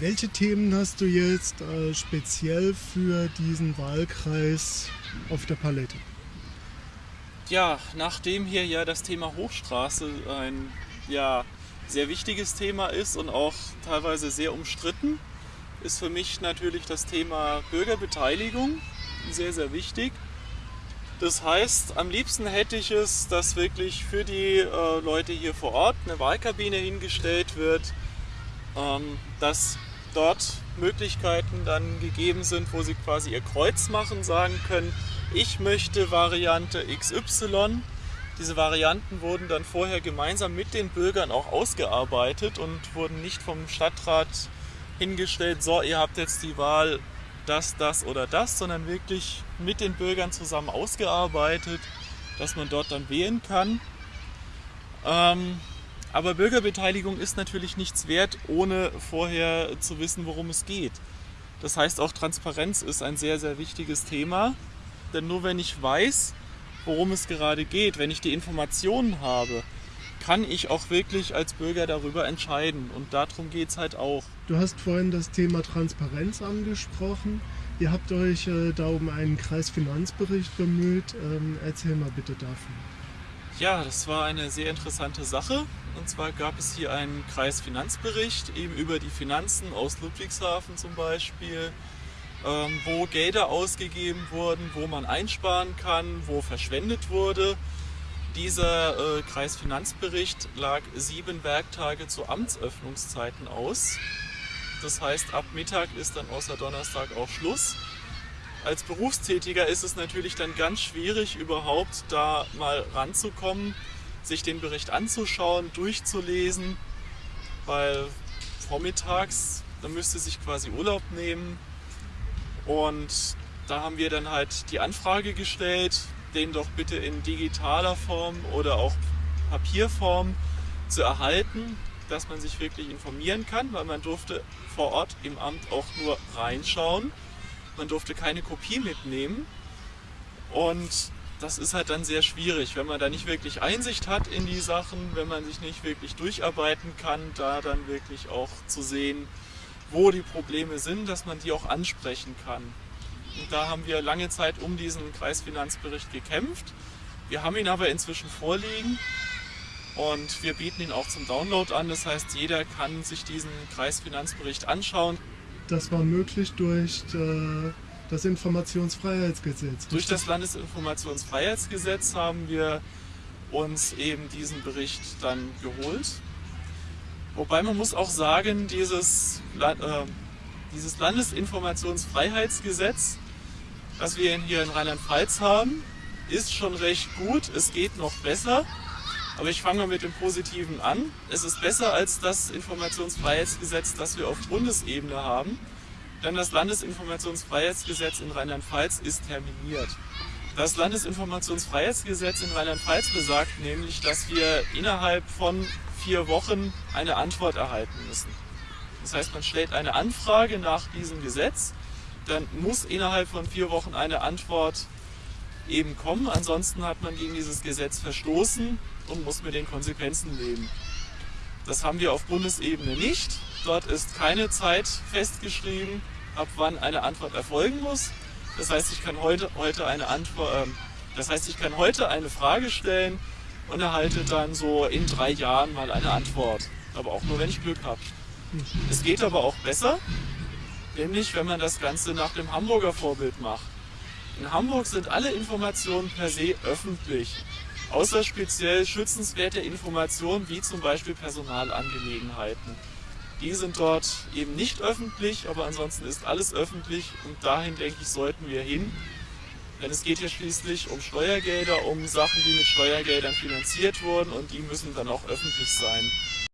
Welche Themen hast du jetzt äh, speziell für diesen Wahlkreis auf der Palette? Ja, nachdem hier ja das Thema Hochstraße ein ja, sehr wichtiges Thema ist und auch teilweise sehr umstritten, ist für mich natürlich das Thema Bürgerbeteiligung sehr, sehr wichtig. Das heißt, am liebsten hätte ich es, dass wirklich für die äh, Leute hier vor Ort eine Wahlkabine hingestellt wird, ähm, dass dort Möglichkeiten dann gegeben sind, wo sie quasi ihr Kreuz machen, sagen können, ich möchte Variante XY. Diese Varianten wurden dann vorher gemeinsam mit den Bürgern auch ausgearbeitet und wurden nicht vom Stadtrat hingestellt, so ihr habt jetzt die Wahl das, das oder das, sondern wirklich mit den Bürgern zusammen ausgearbeitet, dass man dort dann wählen kann. Ähm, aber Bürgerbeteiligung ist natürlich nichts wert, ohne vorher zu wissen, worum es geht. Das heißt, auch Transparenz ist ein sehr, sehr wichtiges Thema. Denn nur wenn ich weiß, worum es gerade geht, wenn ich die Informationen habe, kann ich auch wirklich als Bürger darüber entscheiden. Und darum geht es halt auch. Du hast vorhin das Thema Transparenz angesprochen. Ihr habt euch äh, da um einen Kreisfinanzbericht bemüht. Ähm, erzähl mal bitte davon. Ja, das war eine sehr interessante Sache. Und zwar gab es hier einen Kreisfinanzbericht eben über die Finanzen aus Ludwigshafen zum Beispiel, ähm, wo Gelder ausgegeben wurden, wo man einsparen kann, wo verschwendet wurde. Dieser äh, Kreisfinanzbericht lag sieben Werktage zu Amtsöffnungszeiten aus. Das heißt, ab Mittag ist dann außer Donnerstag auch Schluss. Als Berufstätiger ist es natürlich dann ganz schwierig, überhaupt da mal ranzukommen, sich den Bericht anzuschauen, durchzulesen, weil vormittags, da müsste sich quasi Urlaub nehmen. Und da haben wir dann halt die Anfrage gestellt, den doch bitte in digitaler Form oder auch Papierform zu erhalten, dass man sich wirklich informieren kann, weil man durfte vor Ort im Amt auch nur reinschauen. Man durfte keine Kopie mitnehmen. Und das ist halt dann sehr schwierig, wenn man da nicht wirklich Einsicht hat in die Sachen, wenn man sich nicht wirklich durcharbeiten kann, da dann wirklich auch zu sehen, wo die Probleme sind, dass man die auch ansprechen kann. Und da haben wir lange Zeit um diesen Kreisfinanzbericht gekämpft. Wir haben ihn aber inzwischen vorliegen und wir bieten ihn auch zum Download an. Das heißt, jeder kann sich diesen Kreisfinanzbericht anschauen. Das war möglich durch äh, das Informationsfreiheitsgesetz. Durch das Landesinformationsfreiheitsgesetz haben wir uns eben diesen Bericht dann geholt. Wobei man muss auch sagen, dieses, äh, dieses Landesinformationsfreiheitsgesetz, das wir hier in Rheinland-Pfalz haben, ist schon recht gut. Es geht noch besser. Aber ich fange mal mit dem Positiven an. Es ist besser als das Informationsfreiheitsgesetz, das wir auf Bundesebene haben. Denn das Landesinformationsfreiheitsgesetz in Rheinland-Pfalz ist terminiert. Das Landesinformationsfreiheitsgesetz in Rheinland-Pfalz besagt nämlich, dass wir innerhalb von vier Wochen eine Antwort erhalten müssen. Das heißt, man stellt eine Anfrage nach diesem Gesetz, dann muss innerhalb von vier Wochen eine Antwort eben kommen. Ansonsten hat man gegen dieses Gesetz verstoßen und muss mit den Konsequenzen leben. Das haben wir auf Bundesebene nicht. Dort ist keine Zeit festgeschrieben, ab wann eine Antwort erfolgen muss. Das heißt, ich kann heute, heute eine Antwort, äh, das heißt, ich kann heute eine Frage stellen und erhalte dann so in drei Jahren mal eine Antwort. Aber auch nur, wenn ich Glück habe. Es geht aber auch besser, nämlich wenn man das Ganze nach dem Hamburger Vorbild macht. In Hamburg sind alle Informationen per se öffentlich, außer speziell schützenswerte Informationen wie zum Beispiel Personalangelegenheiten. Die sind dort eben nicht öffentlich, aber ansonsten ist alles öffentlich und dahin denke ich sollten wir hin. Denn es geht ja schließlich um Steuergelder, um Sachen, die mit Steuergeldern finanziert wurden und die müssen dann auch öffentlich sein.